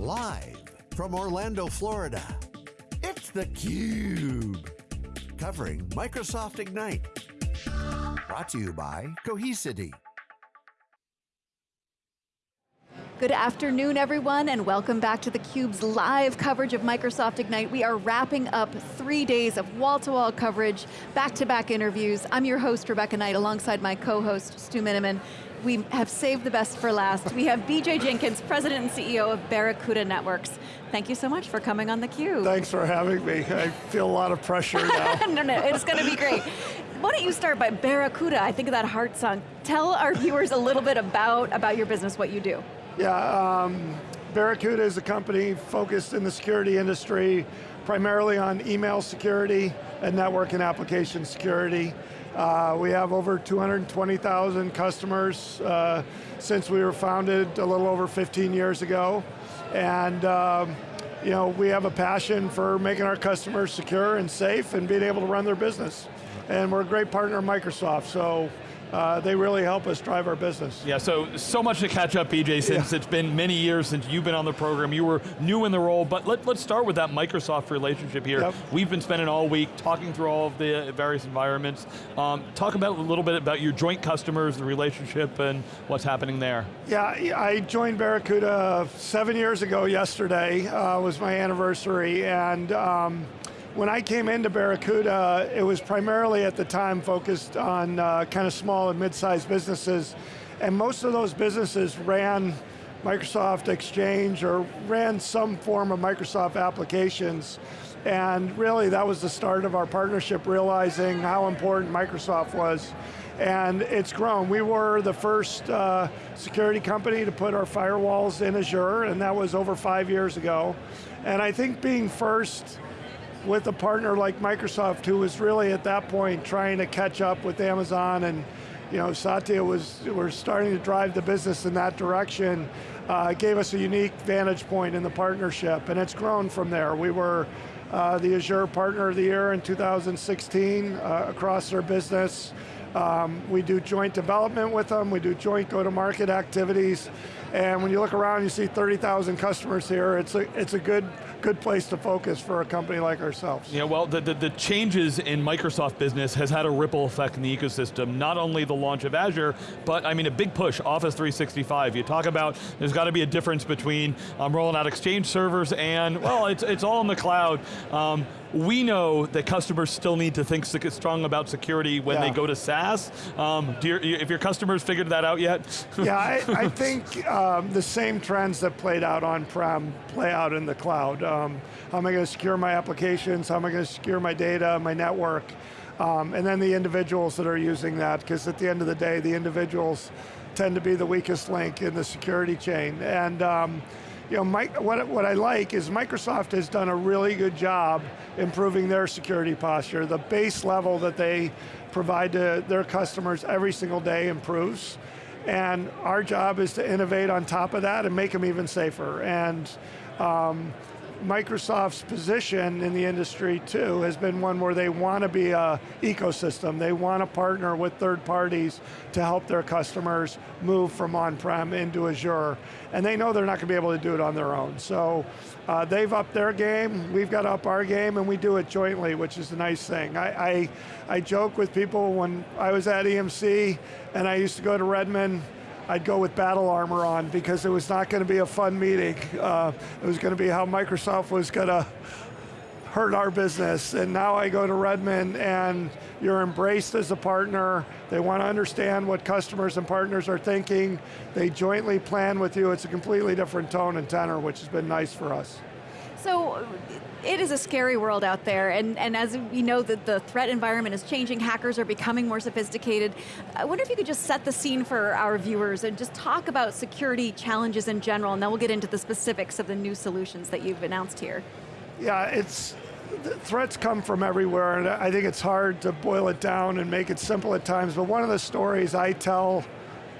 Live from Orlando, Florida, it's theCUBE. Covering Microsoft Ignite. Brought to you by Cohesity. Good afternoon, everyone, and welcome back to theCUBE's live coverage of Microsoft Ignite. We are wrapping up three days of wall-to-wall -wall coverage, back-to-back -back interviews. I'm your host, Rebecca Knight, alongside my co-host, Stu Miniman. We have saved the best for last. We have BJ Jenkins, President and CEO of Barracuda Networks. Thank you so much for coming on theCUBE. Thanks for having me. I feel a lot of pressure now. no, no, it's going to be great. Why don't you start by Barracuda, I think of that heart song. Tell our viewers a little bit about, about your business, what you do. Yeah, um, Barracuda is a company focused in the security industry, primarily on email security and network and application security. Uh, we have over 220,000 customers uh, since we were founded a little over 15 years ago. And um, you know, we have a passion for making our customers secure and safe and being able to run their business. And we're a great partner of Microsoft, so uh, they really help us drive our business. Yeah, so, so much to catch up, BJ, since yeah. it's been many years since you've been on the program. You were new in the role, but let, let's start with that Microsoft relationship here. Yep. We've been spending all week talking through all of the various environments. Um, talk about a little bit about your joint customers, the relationship, and what's happening there. Yeah, I joined Barracuda seven years ago yesterday, uh, was my anniversary, and um, when I came into Barracuda, it was primarily at the time focused on uh, kind of small and mid-sized businesses, and most of those businesses ran Microsoft Exchange or ran some form of Microsoft applications, and really that was the start of our partnership, realizing how important Microsoft was. And it's grown. We were the first uh, security company to put our firewalls in Azure, and that was over five years ago. And I think being first with a partner like Microsoft who was really at that point trying to catch up with Amazon and you know, Satya was, we're starting to drive the business in that direction, uh, gave us a unique vantage point in the partnership, and it's grown from there. We were uh, the Azure Partner of the Year in 2016 uh, across our business. Um, we do joint development with them, we do joint go-to-market activities, and when you look around, you see 30,000 customers here. It's a, it's a good, good place to focus for a company like ourselves. Yeah, well, the, the, the, changes in Microsoft business has had a ripple effect in the ecosystem. Not only the launch of Azure, but I mean a big push, Office 365. You talk about, there's got to be a difference between um, rolling out Exchange servers and, well, it's, it's all in the cloud. Um, we know that customers still need to think strong about security when yeah. they go to SaaS. Um, you, if your customers figured that out yet? yeah, I, I think um, the same trends that played out on-prem play out in the cloud. Um, how am I going to secure my applications? How am I going to secure my data, my network? Um, and then the individuals that are using that, because at the end of the day, the individuals tend to be the weakest link in the security chain. And um, you know, what, what I like is Microsoft has done a really good job improving their security posture. The base level that they provide to their customers every single day improves. And our job is to innovate on top of that and make them even safer. And um, Microsoft's position in the industry too has been one where they want to be a ecosystem. They want to partner with third parties to help their customers move from on-prem into Azure. And they know they're not going to be able to do it on their own. So uh, they've upped their game, we've got up our game, and we do it jointly, which is a nice thing. I, I, I joke with people when I was at EMC and I used to go to Redmond, I'd go with battle armor on because it was not going to be a fun meeting. Uh, it was going to be how Microsoft was going to hurt our business. And now I go to Redmond and you're embraced as a partner. They want to understand what customers and partners are thinking. They jointly plan with you. It's a completely different tone and tenor, which has been nice for us. So, it is a scary world out there, and, and as we know that the threat environment is changing, hackers are becoming more sophisticated. I wonder if you could just set the scene for our viewers and just talk about security challenges in general, and then we'll get into the specifics of the new solutions that you've announced here. Yeah, it's, threats come from everywhere, and I think it's hard to boil it down and make it simple at times, but one of the stories I tell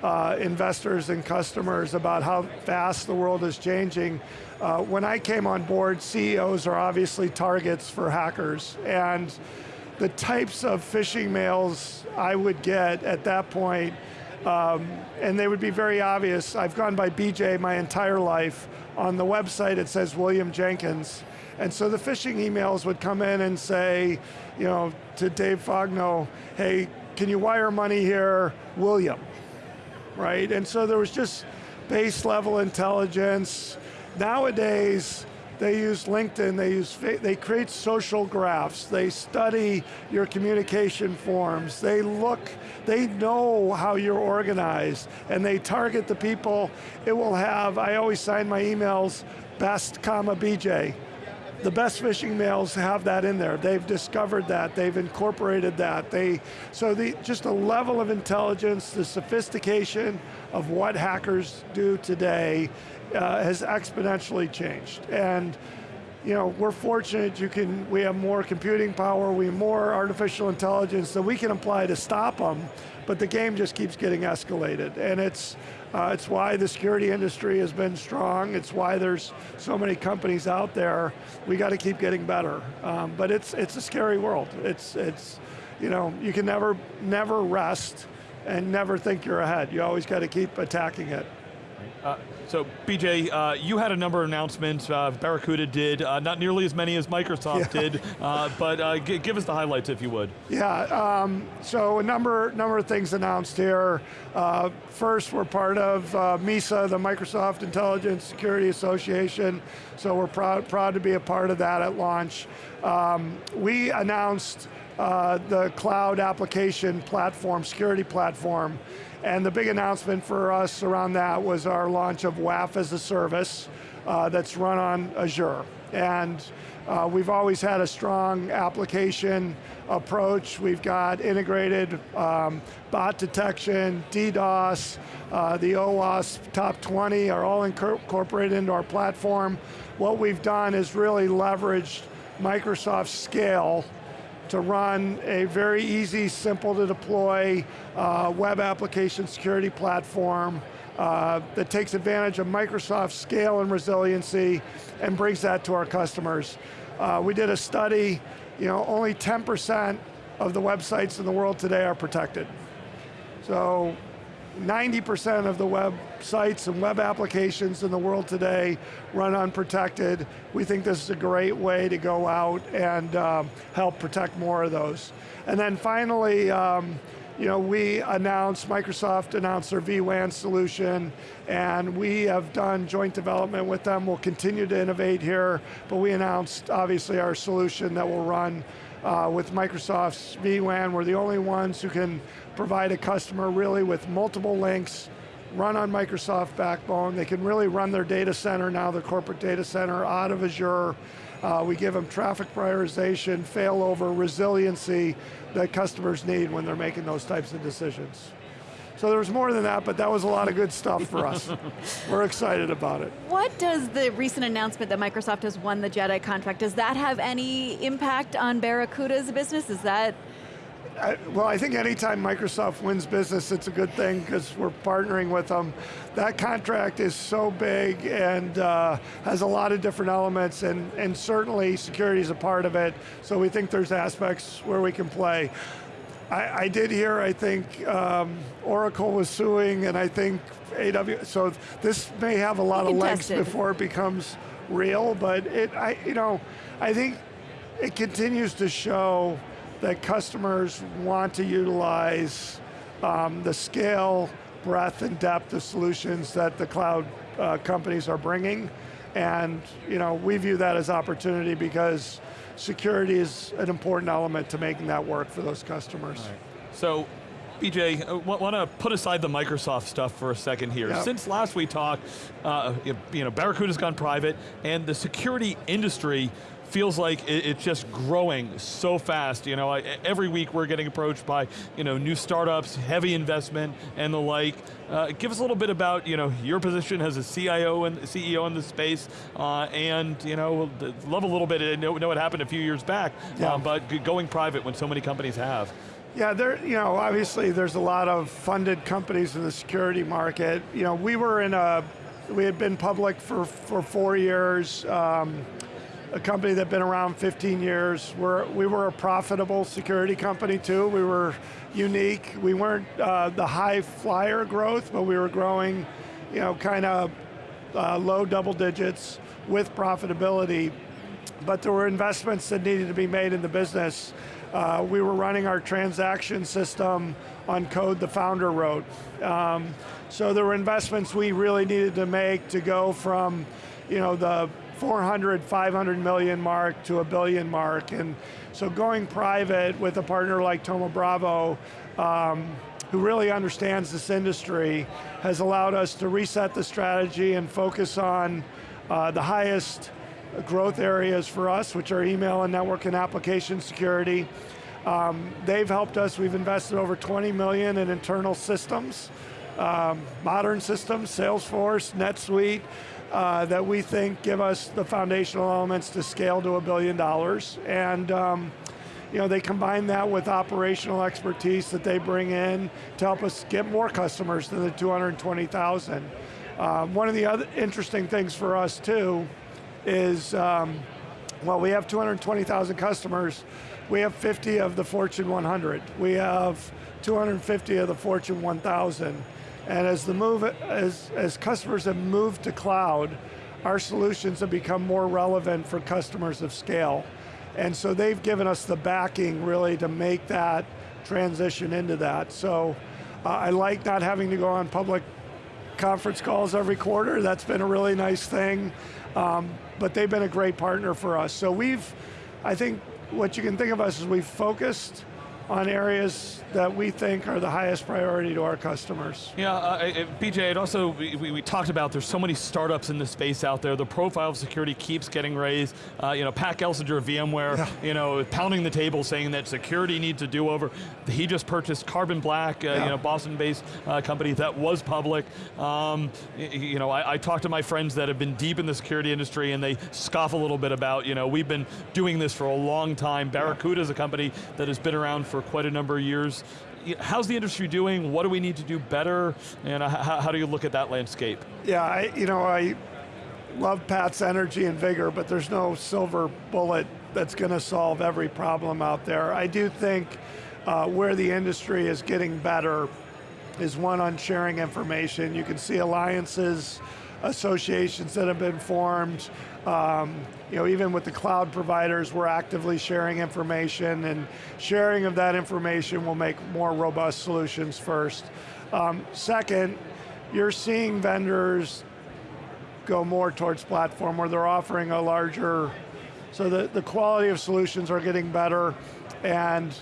uh, investors and customers about how fast the world is changing. Uh, when I came on board, CEOs are obviously targets for hackers, and the types of phishing mails I would get at that point um, and they would be very obvious. I've gone by BJ my entire life. On the website it says William Jenkins. And so the phishing emails would come in and say, you know, to Dave Fogno, hey, can you wire money here, William? Right, and so there was just base level intelligence. Nowadays, they use LinkedIn, they use, they create social graphs, they study your communication forms, they look, they know how you're organized, and they target the people. It will have, I always sign my emails, best comma BJ. The best phishing mails have that in there. They've discovered that, they've incorporated that. They, so the, just the level of intelligence, the sophistication of what hackers do today uh, has exponentially changed. And you know, we're fortunate you can, we have more computing power, we have more artificial intelligence that we can apply to stop them, but the game just keeps getting escalated. And it's, uh, it's why the security industry has been strong, it's why there's so many companies out there. We got to keep getting better. Um, but it's, it's a scary world. It's, it's, you know, you can never, never rest and never think you're ahead. You always got to keep attacking it. Uh, so BJ, uh, you had a number of announcements, uh, Barracuda did, uh, not nearly as many as Microsoft yeah. did, uh, but uh, give us the highlights if you would. Yeah, um, so a number, number of things announced here. first, we're part of MISA, the Microsoft Intelligent Security Association, so we're proud, proud to be a part of that at launch. Um, we announced the cloud application platform, security platform, and the big announcement for us around that was our launch of WAF as a service uh, that's run on Azure. And uh, we've always had a strong application approach. We've got integrated um, bot detection, DDoS, uh, the OWASP top 20 are all incorporated into our platform. What we've done is really leveraged Microsoft's scale to run a very easy, simple to deploy uh, web application security platform uh, that takes advantage of Microsoft's scale and resiliency and brings that to our customers. Uh, we did a study, you know, only 10% of the websites in the world today are protected. So 90% of the websites and web applications in the world today run unprotected. We think this is a great way to go out and um, help protect more of those. And then finally, um, you know, we announced, Microsoft announced their vWAN solution, and we have done joint development with them. We'll continue to innovate here, but we announced, obviously, our solution that will run uh, with Microsoft's vWAN. We're the only ones who can provide a customer really with multiple links, run on Microsoft backbone. They can really run their data center now, their corporate data center, out of Azure. Uh, we give them traffic prioritization, failover, resiliency that customers need when they're making those types of decisions. So there was more than that, but that was a lot of good stuff for us. We're excited about it. What does the recent announcement that Microsoft has won the JEDI contract, does that have any impact on Barracuda's business? Is that I, well, I think anytime Microsoft wins business, it's a good thing because we're partnering with them. That contract is so big and uh, has a lot of different elements, and, and certainly security is a part of it, so we think there's aspects where we can play. I, I did hear, I think, um, Oracle was suing, and I think AWS, so this may have a lot of legs before it becomes real, but it, I, you know, I think it continues to show that customers want to utilize um, the scale, breadth, and depth of solutions that the cloud uh, companies are bringing. And you know, we view that as opportunity because security is an important element to making that work for those customers. Right. So, BJ, uh, want to put aside the Microsoft stuff for a second here. Yep. Since last we talked, uh, you know, Barracuda's gone private, and the security industry feels like it's just growing so fast. You know, every week we're getting approached by you know new startups, heavy investment, and the like. Uh, give us a little bit about you know your position as a CIO and CEO in the space, uh, and you know love a little bit. I know, know what happened a few years back, yeah. um, but going private when so many companies have. Yeah, there. You know, obviously there's a lot of funded companies in the security market. You know, we were in a, we had been public for for four years. Um, a company that's been around 15 years. We're, we were a profitable security company too. We were unique. We weren't uh, the high flyer growth, but we were growing, you know, kind of uh, low double digits with profitability. But there were investments that needed to be made in the business. Uh, we were running our transaction system on code the founder wrote. Um, so there were investments we really needed to make to go from, you know, the 400, 500 million mark to a billion mark. And so going private with a partner like Thoma Bravo, um, who really understands this industry, has allowed us to reset the strategy and focus on uh, the highest growth areas for us, which are email and network and application security. Um, they've helped us, we've invested over 20 million in internal systems, um, modern systems, Salesforce, NetSuite, uh, that we think give us the foundational elements to scale to a billion dollars. And um, you know, they combine that with operational expertise that they bring in to help us get more customers than the 220,000. Um, one of the other interesting things for us too is, um, well, we have 220,000 customers, we have 50 of the Fortune 100. We have 250 of the Fortune 1000. And as the move, as, as customers have moved to cloud, our solutions have become more relevant for customers of scale. And so they've given us the backing really to make that transition into that. So uh, I like not having to go on public conference calls every quarter. That's been a really nice thing. Um, but they've been a great partner for us. So we've, I think what you can think of us is we've focused on areas that we think are the highest priority to our customers. Yeah, uh, BJ, it also, we, we, talked about there's so many startups in the space out there, the profile of security keeps getting raised. Uh, you know, Pat Gelsinger of VMware, yeah. you know, pounding the table saying that security needs a do-over. He just purchased Carbon Black, uh, yeah. you know, Boston-based uh, company that was public. Um, you know, I, I talk to my friends that have been deep in the security industry and they scoff a little bit about, you know, we've been doing this for a long time. Barracuda is a company that has been around for quite a number of years. How's the industry doing? What do we need to do better? And how, how do you look at that landscape? Yeah, I, you know, I love Pat's energy and vigor, but there's no silver bullet that's going to solve every problem out there. I do think uh, where the industry is getting better is one on sharing information. You can see alliances, associations that have been formed, um, you know, even with the cloud providers, we're actively sharing information and sharing of that information will make more robust solutions first. Um, second, you're seeing vendors go more towards platform where they're offering a larger, so the, the quality of solutions are getting better and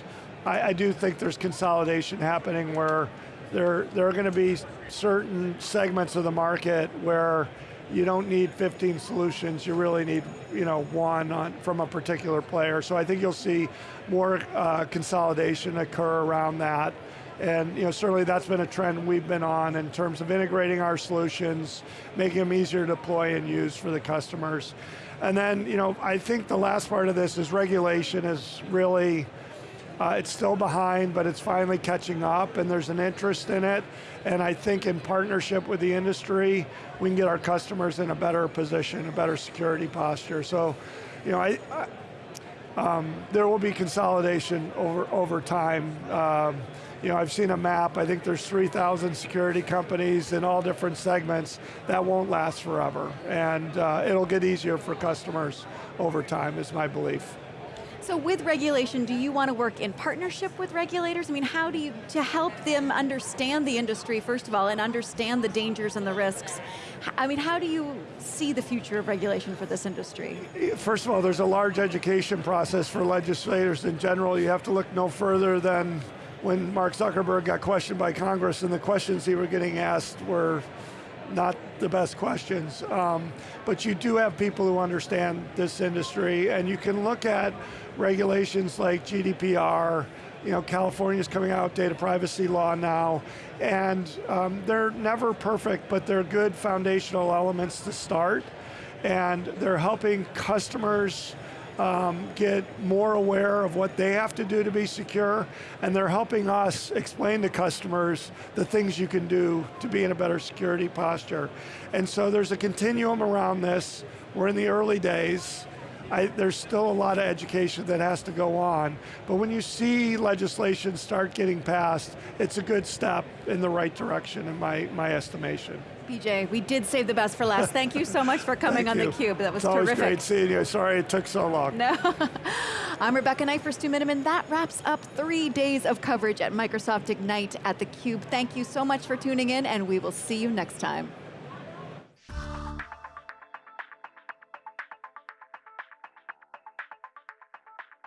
I, I do think there's consolidation happening where there, there are going to be certain segments of the market where you don't need 15 solutions, you really need you know, one on, from a particular player. So I think you'll see more uh, consolidation occur around that. And you know, certainly that's been a trend we've been on in terms of integrating our solutions, making them easier to deploy and use for the customers. And then, you know, I think the last part of this is regulation is really, uh, it's still behind, but it's finally catching up and there's an interest in it. And I think in partnership with the industry, we can get our customers in a better position, a better security posture. So, you know, I, I um, there will be consolidation over, over time. Um, you know, I've seen a map, I think there's 3,000 security companies in all different segments. That won't last forever. And uh, it'll get easier for customers over time, is my belief. So with regulation, do you want to work in partnership with regulators? I mean, how do you, to help them understand the industry, first of all, and understand the dangers and the risks, I mean, how do you see the future of regulation for this industry? First of all, there's a large education process for legislators in general. You have to look no further than when Mark Zuckerberg got questioned by Congress and the questions he were getting asked were not the best questions. Um, but you do have people who understand this industry and you can look at regulations like GDPR, you know, California's coming out data privacy law now, and um, they're never perfect, but they're good foundational elements to start, and they're helping customers um, get more aware of what they have to do to be secure, and they're helping us explain to customers the things you can do to be in a better security posture. And so there's a continuum around this. We're in the early days, I, there's still a lot of education that has to go on, but when you see legislation start getting passed, it's a good step in the right direction in my, my estimation. BJ, we did save the best for last. Thank you so much for coming on you. theCUBE. That was it's terrific. always great seeing you. Sorry it took so long. No. I'm Rebecca Knight for Stu Miniman. That wraps up three days of coverage at Microsoft Ignite at theCUBE. Thank you so much for tuning in and we will see you next time.